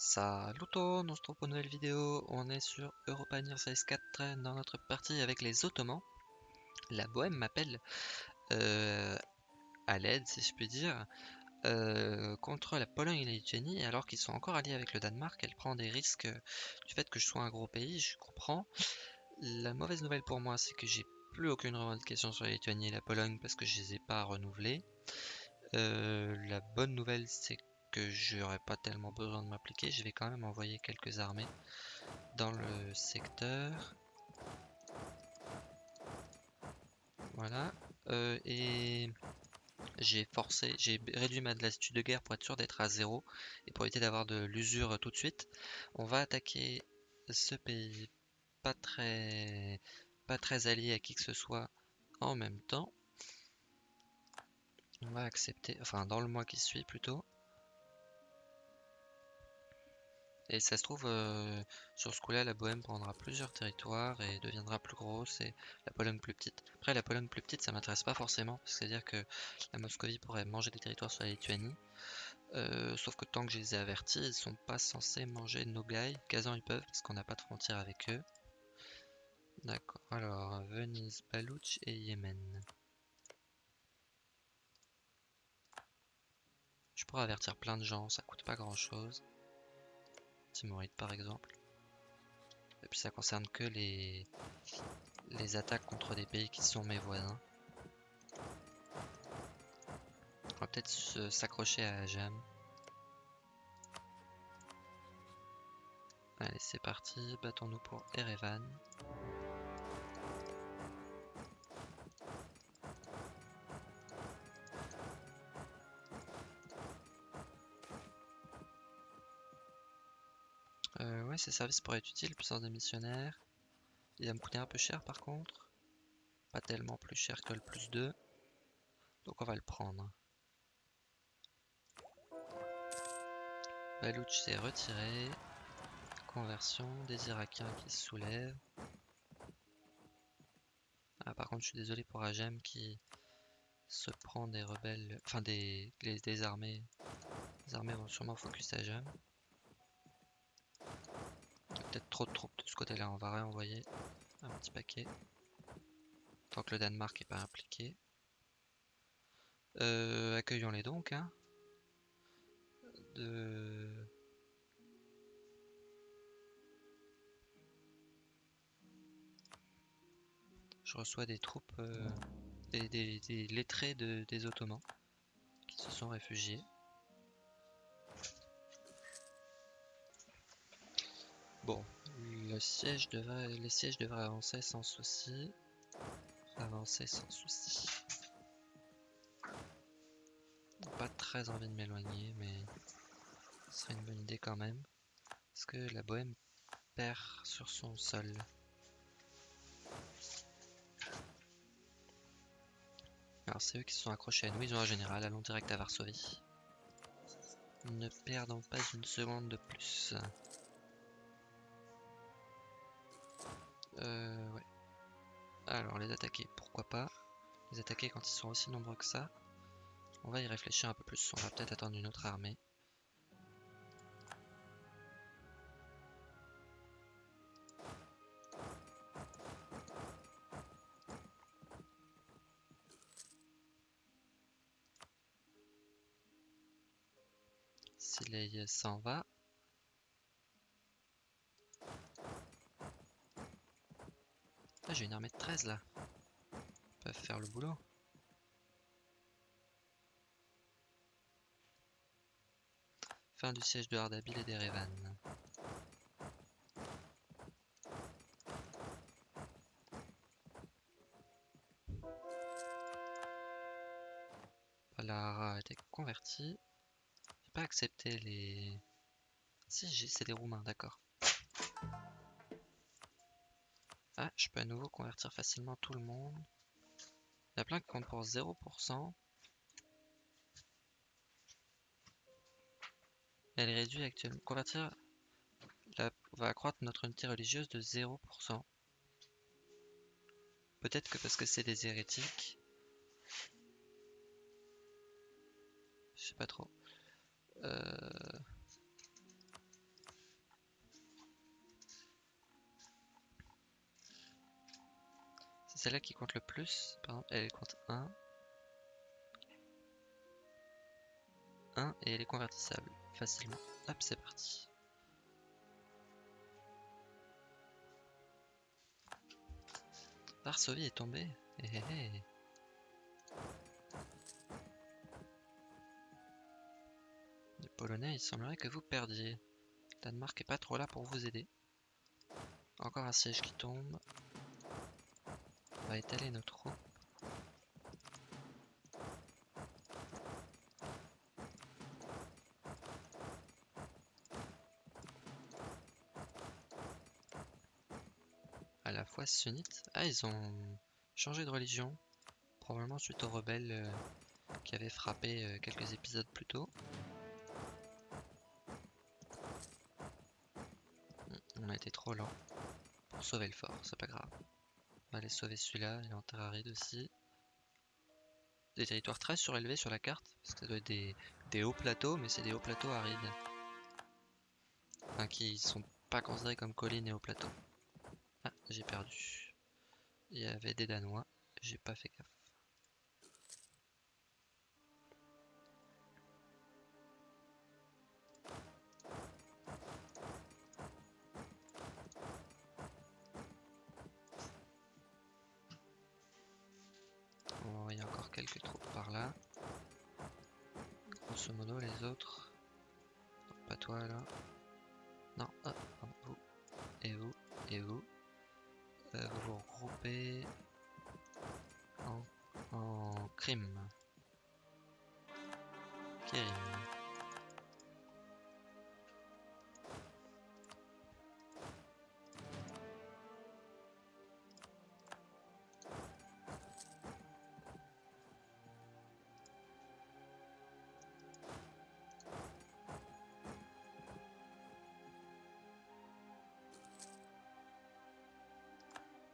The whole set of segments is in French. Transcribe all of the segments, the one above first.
Salut tout le monde, on se trouve pour une nouvelle vidéo. On est sur Europa Universalis 4 dans notre partie avec les Ottomans. La Bohème m'appelle euh, à l'aide, si je puis dire, euh, contre la Pologne et la Lituanie. Alors qu'ils sont encore alliés avec le Danemark, elle prend des risques du fait que je sois un gros pays, je comprends. La mauvaise nouvelle pour moi, c'est que j'ai plus aucune revendication sur la Lituanie et la Pologne parce que je les ai pas renouvelées. Euh, la bonne nouvelle, c'est que j'aurais pas tellement besoin de m'appliquer. Je vais quand même envoyer quelques armées dans le secteur. Voilà. Euh, et j'ai forcé, j'ai réduit ma lassitude de guerre pour être sûr d'être à zéro et pour éviter d'avoir de l'usure tout de suite. On va attaquer ce pays pas très, pas très allié à qui que ce soit en même temps. On va accepter, enfin dans le mois qui suit plutôt. Et ça se trouve, euh, sur ce coup-là, la Bohème prendra plusieurs territoires et deviendra plus grosse et la Pologne plus petite. Après, la Pologne plus petite, ça m'intéresse pas forcément, c'est-à-dire que la Moscovie pourrait manger des territoires sur la Lituanie. Euh, sauf que tant que je les ai avertis, ils sont pas censés manger Nogai. Kazan, ils peuvent, parce qu'on n'a pas de frontière avec eux. D'accord, alors Venise, Balouch et Yémen. Je pourrais avertir plein de gens, ça coûte pas grand chose. Timoride par exemple. Et puis ça concerne que les, les attaques contre des pays qui sont mes voisins. On va peut-être s'accrocher à Jam. Allez, c'est parti, battons-nous pour Erevan. Ces services pourraient être utiles, puissance des missionnaires. Il va me coûter un peu cher par contre. Pas tellement plus cher que le plus 2. Donc on va le prendre. Balouch s'est retiré. Conversion des Irakiens qui se soulèvent. Ah, par contre, je suis désolé pour Ajem qui se prend des rebelles, enfin des, des, armées. Les armées vont sûrement focus Ajem peut-être trop de troupes de ce côté-là. On va réenvoyer un petit paquet. Tant que le Danemark n'est pas impliqué. Euh, accueillons-les donc. Hein. Je reçois des troupes, euh, des, lettrés des Ottomans qui se sont réfugiés. Bon, le siège devrait, les sièges devraient avancer sans souci. Avancer sans souci. Pas très envie de m'éloigner, mais ce serait une bonne idée quand même. Parce que la bohème perd sur son sol? Alors c'est eux qui se sont accrochés à nous, ils ont un général, allons direct à Varsovie. Ne perdons pas une seconde de plus. Euh. Alors, les attaquer, pourquoi pas. Les attaquer quand ils sont aussi nombreux que ça. On va y réfléchir un peu plus. On va peut-être attendre une autre armée. Si les s'en va, j'ai une armée de 13 là. Ils peuvent faire le boulot. Fin du siège de Ardabil et d'Erevan. Voilà, a été converti. J'ai pas accepté les... Si, c'est des Roumains, d'accord. Ah, je peux à nouveau convertir facilement tout le monde. Il y a plein qui comptent pour 0%. Elle réduit actuellement. Convertir va accroître notre unité religieuse de 0%. Peut-être que parce que c'est des hérétiques. Je sais pas trop. Euh... C'est celle-là qui compte le plus. Par exemple, elle compte 1. 1 et elle est convertissable facilement. Hop, c'est parti. Varsovie est tombée. Eh, eh, eh. Les Polonais, il semblerait que vous perdiez. Danemark est pas trop là pour vous aider. Encore un siège qui tombe. On va étaler nos troupes. À la fois sunnite. Ah, ils ont changé de religion. Probablement suite aux rebelles euh, qui avaient frappé euh, quelques épisodes plus tôt. On a été trop lent pour sauver le fort, c'est pas grave. On va aller sauver celui-là, il est en terre aride aussi. Des territoires très surélevés sur la carte, parce que ça doit être des, des hauts plateaux, mais c'est des hauts plateaux arides. Enfin, qui sont pas considérés comme collines et hauts plateaux. Ah, j'ai perdu. Il y avait des Danois, j'ai pas fait gaffe. Quelques troupes par là. Grosso modo, les autres. Pas toi là. Non, ah, vous. Et vous. Et vous. Euh, vous vous regroupez en, en crime.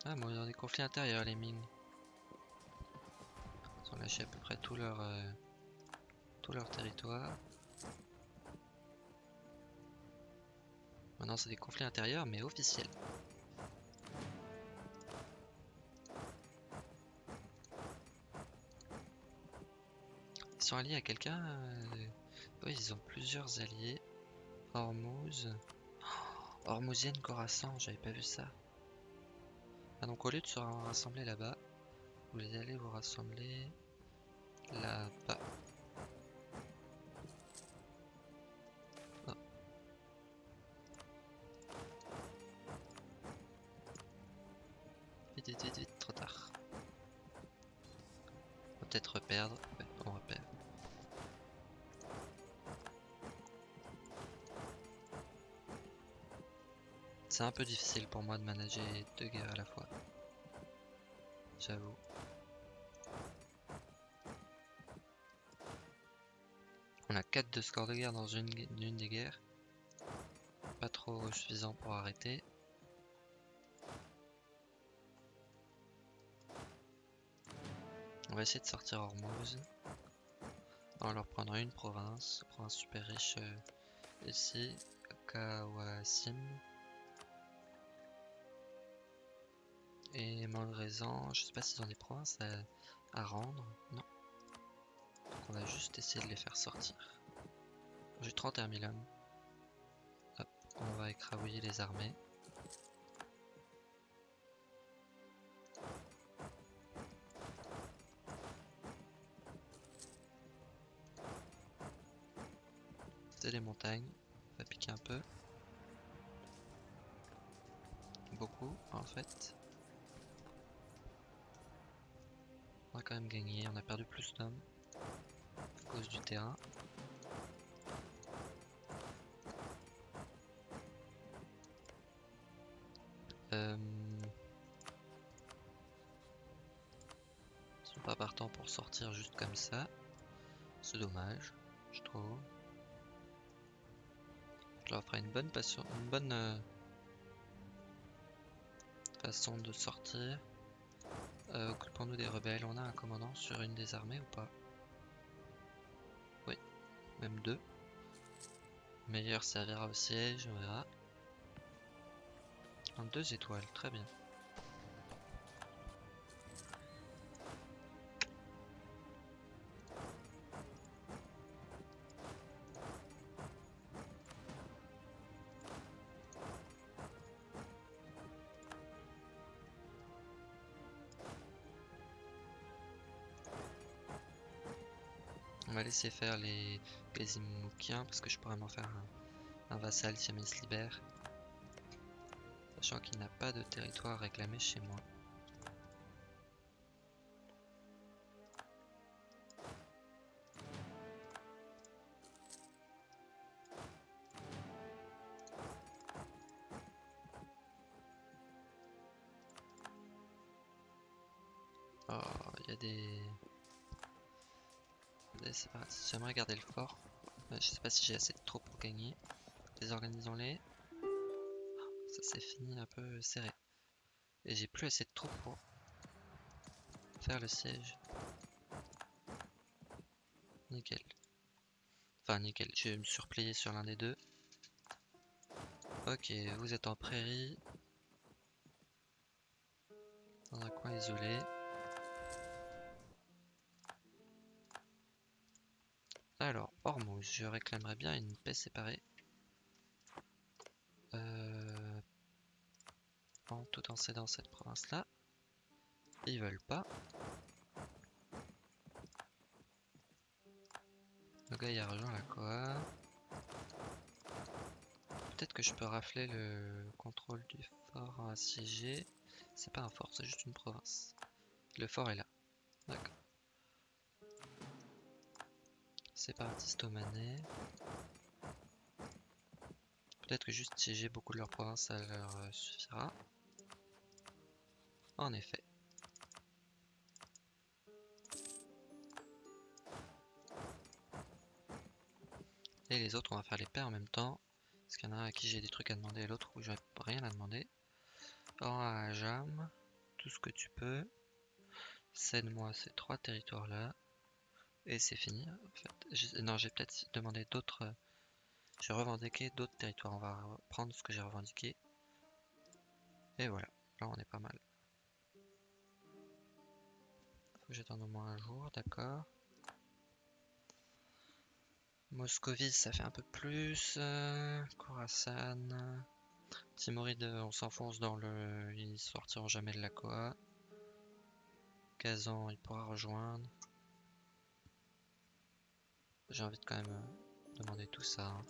Ah, bon, ils ont des conflits intérieurs, les Ming. Ils ont lâché à peu près tout leur, euh, tout leur territoire. Maintenant, c'est des conflits intérieurs, mais officiels. Ils sont alliés à quelqu'un euh, Oui, ils ont plusieurs alliés. Hormuz. Oh, Hormuzienne Khorasan, j'avais pas vu ça. Ah donc au lieu de se rassembler là-bas, vous allez vous rassembler là-bas. Oh. Vite, vite, vite, vite, trop tard. On va peut-être reperdre. Ouais, on repère. C'est un peu difficile pour moi de manager deux guerres à la fois. J'avoue. On a 4 de score de guerre dans une, des guerres. Pas trop suffisant pour arrêter. On va essayer de sortir Hormuz. On va leur prendre une province, province super riche euh, ici, Kawasim. Et Malgraisan, je sais pas s'ils ont des provinces à, à rendre. Non. Donc on va juste essayer de les faire sortir. J'ai 31 000 hommes. Hop, on va écrabouiller les armées. C'est les montagnes. On va piquer un peu. Beaucoup en fait. On a quand même gagné, on a perdu plus d'hommes à cause du terrain. Euh... Ils sont pas partants pour sortir juste comme ça. C'est dommage, je trouve. Je leur ferai une bonne passion, une bonne euh, façon de sortir. Euh, Occupons-nous des rebelles. On a un commandant sur une des armées ou pas? Oui, même deux. Meilleur servira au siège, on verra. En deux étoiles, très bien. Laisser faire les Gazimoukiens parce que je pourrais m'en faire un, vassal si jamais il libère. Sachant qu'il n'a pas de territoire réclamé chez moi. Oh, il y a des... J'aimerais garder le fort. je sais pas si j'ai assez de troupes pour gagner. Désorganisons-les. Ça s'est fini un peu serré. Et j'ai plus assez de troupes pour faire le siège. Nickel. Enfin, nickel. Je vais me surplier sur l'un des deux. Ok, vous êtes en prairie. Dans un coin isolé. Hormuz, je réclamerais bien une paix séparée. Euh, en tout en cédant cette province-là. Ils veulent pas. Le gars il a rejoint la Koa. Peut-être que je peux rafler le contrôle du fort assiégé. C'est pas un fort, c'est juste une province. Le fort est là. Séparatiste omanais. Peut-être que juste si j'ai beaucoup de leur province, ça leur euh, suffira. En effet. Et les autres, on va faire les paix en même temps. Parce qu'il y en a un à qui j'ai des trucs à demander et l'autre où j'ai rien à demander. Or à Jam, tout ce que tu peux. Cède-moi ces trois territoires là. Et c'est fini en fait. Non, j'ai peut-être demandé d'autres. Euh, j'ai revendiqué d'autres territoires. On va prendre ce que j'ai revendiqué. Et voilà, là on est pas mal. Faut que j'attende au moins un jour, d'accord. Moscovie, ça fait un peu plus. Euh, Khorasan. Timoride, on s'enfonce dans le. Ils sortiront jamais de la Koa. Kazan, il pourra rejoindre. J'ai envie de quand même euh, demander tout ça. Hein.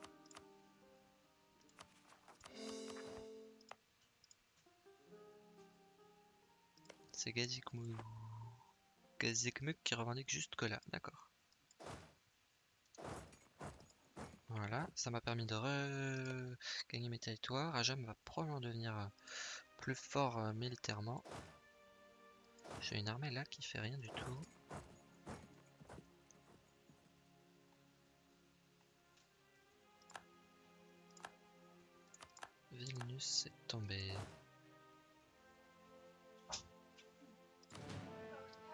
C'est Gazikmuk. Qui revendique juste que là, d'accord. Voilà, ça m'a permis de gagner mes territoires. Ajam va probablement devenir euh, plus fort euh, militairement. J'ai une armée là qui fait rien du tout. Vilnius est tombé.